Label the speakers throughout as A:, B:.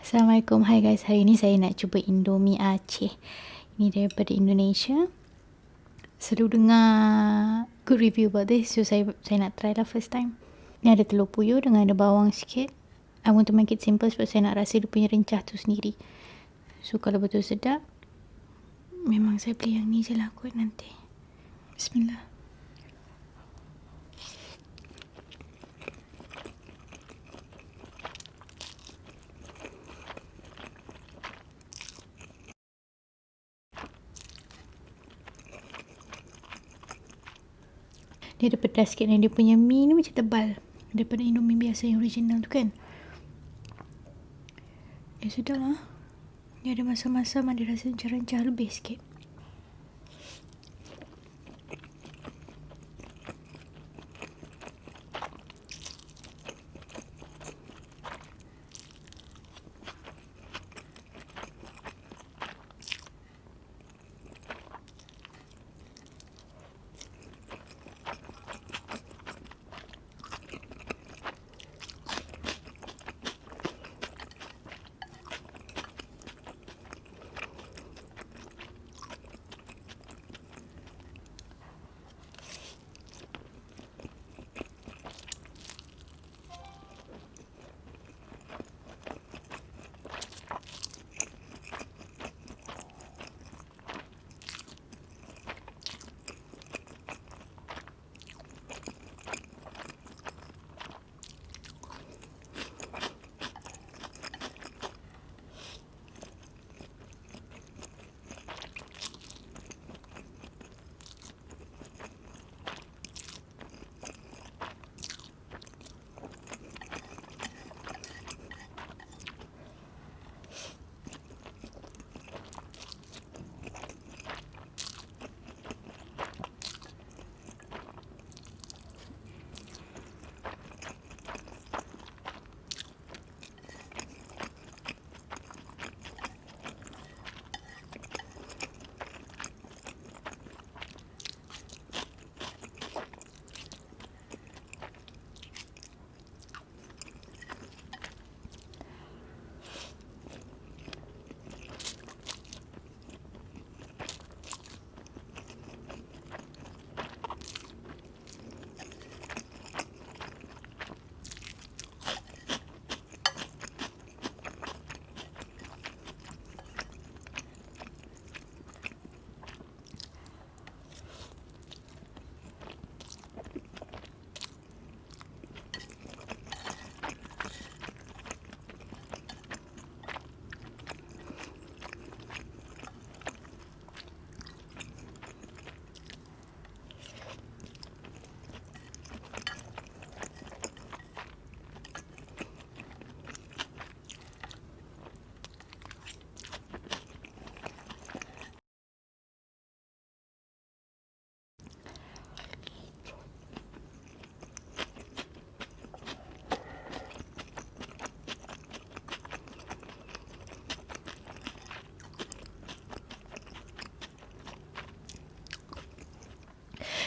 A: Assalamualaikum, hai guys. Hari ni saya nak cuba Indomie Aceh. Ini daripada Indonesia. Selalu dengar good review about this. So saya saya nak try lah first time. Ni ada telur puyuh dengan ada bawang sikit. I want to make it simple sebab saya nak rasa dia punya rencah tu sendiri. So kalau betul sedap, memang saya beli yang ni je lah kot nanti. Bismillah. Dia ada pedas sikit dan dia punya mie ni macam tebal. Daripada Indomie biasa yang original tu kan. Eh sudah lah. Dia ada masam-masam ada rasa rencah-rencah lebih sikit.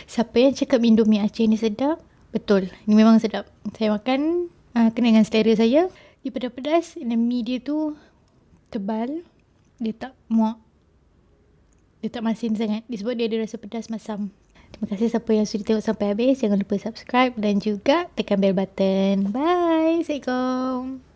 A: Siapa yang cakap Indomie Aceh ni sedap? Betul. Ini memang sedap. Saya makan uh, kena dengan selera saya. Dia pedas-pedas dan mie dia tu tebal. Dia tak muak. Dia tak masin sangat. Disebut dia ada rasa pedas masam. Terima kasih siapa yang sudah tengok sampai habis. Jangan lupa subscribe dan juga tekan bell button. Bye. Assalamualaikum.